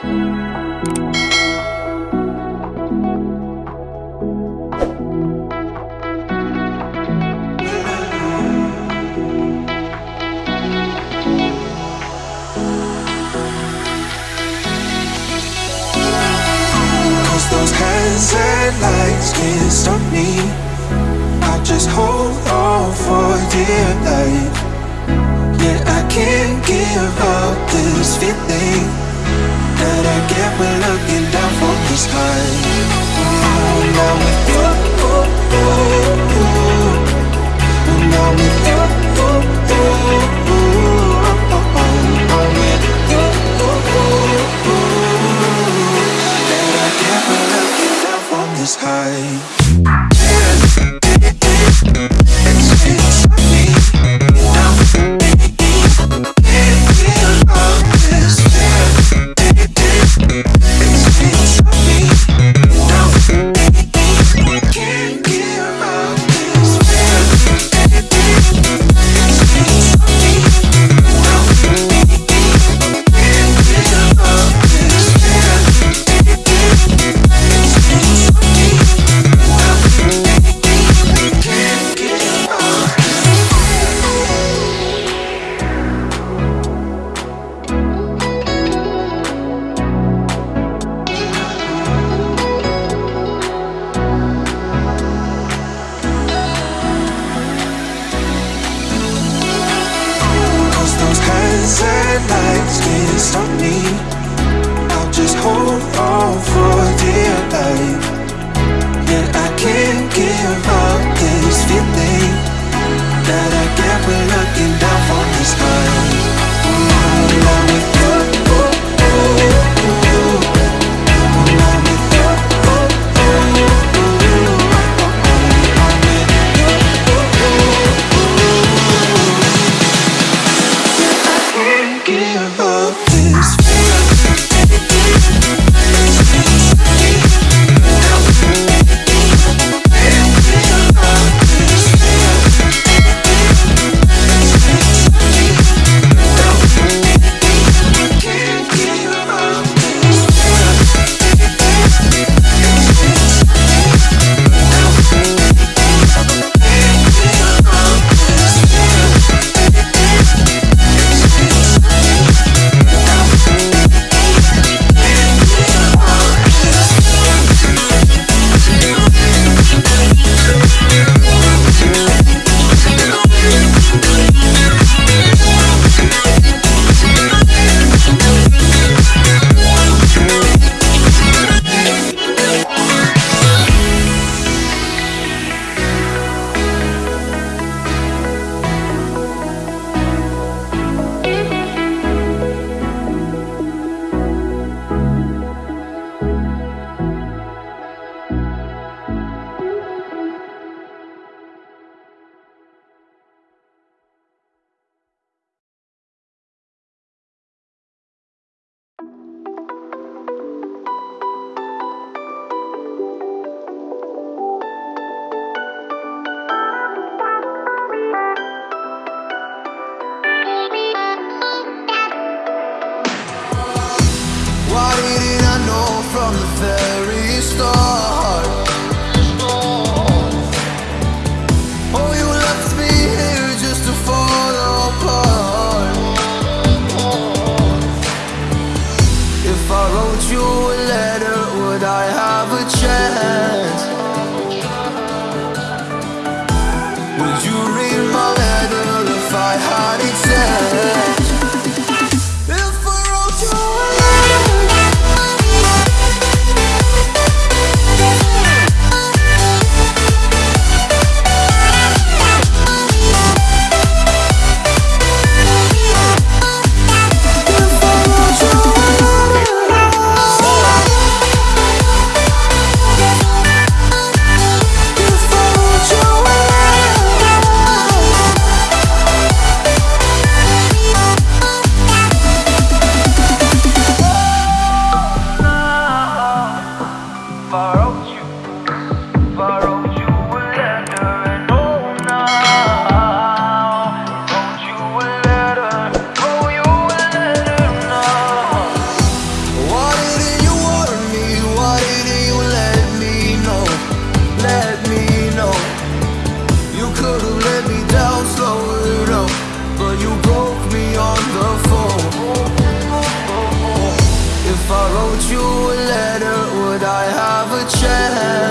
Those hands can't stop me. I just hold on for dear life. Yeah, I can't give up this feeling That I get when looking down from this high. Oh, now with hands and lights can't stop me? I'll just hold on for dear life. Yeah, I can't give up far away. chance